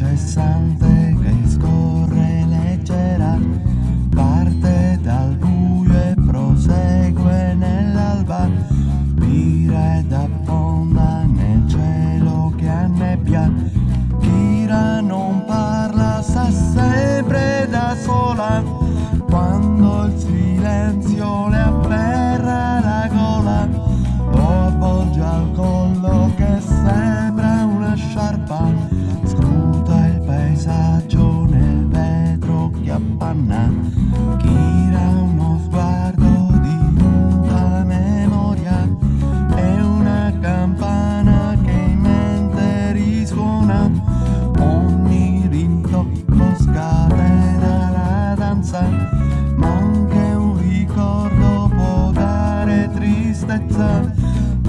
just something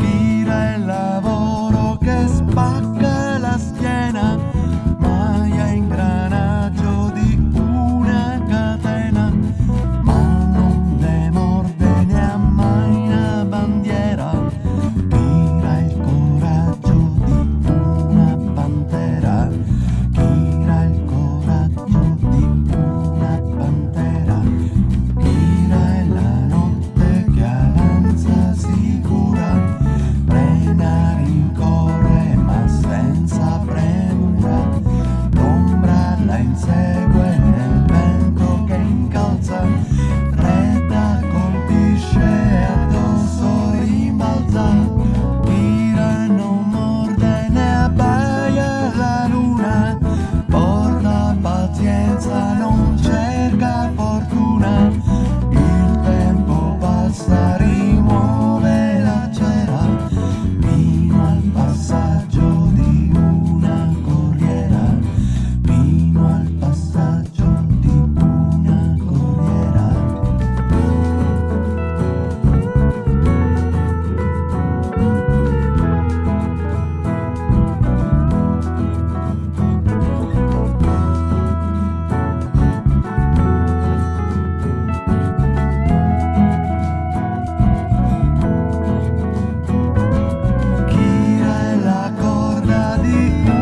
Mira el laboro que es paz. you.